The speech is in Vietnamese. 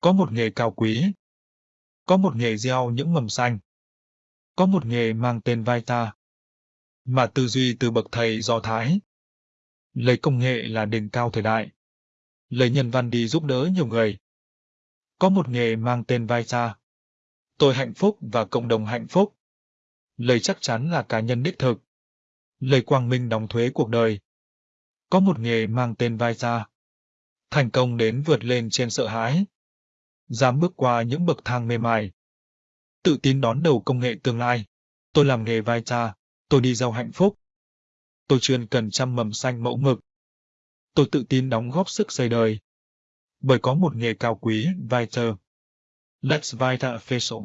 Có một nghề cao quý. Có một nghề gieo những mầm xanh. Có một nghề mang tên Vita. Mà tư duy từ bậc thầy Do Thái. Lấy công nghệ là đỉnh cao thời đại. Lấy nhân văn đi giúp đỡ nhiều người. Có một nghề mang tên Vita. Tôi hạnh phúc và cộng đồng hạnh phúc. lấy chắc chắn là cá nhân đích thực. lấy quang minh đóng thuế cuộc đời. Có một nghề mang tên Vita. Thành công đến vượt lên trên sợ hãi dám bước qua những bậc thang mềm mại. Tự tin đón đầu công nghệ tương lai. Tôi làm nghề vai cha, tôi đi giàu hạnh phúc. Tôi chuyên cần chăm mầm xanh mẫu mực. Tôi tự tin đóng góp sức xây đời. Bởi có một nghề cao quý, Viter. Let's Vita Official.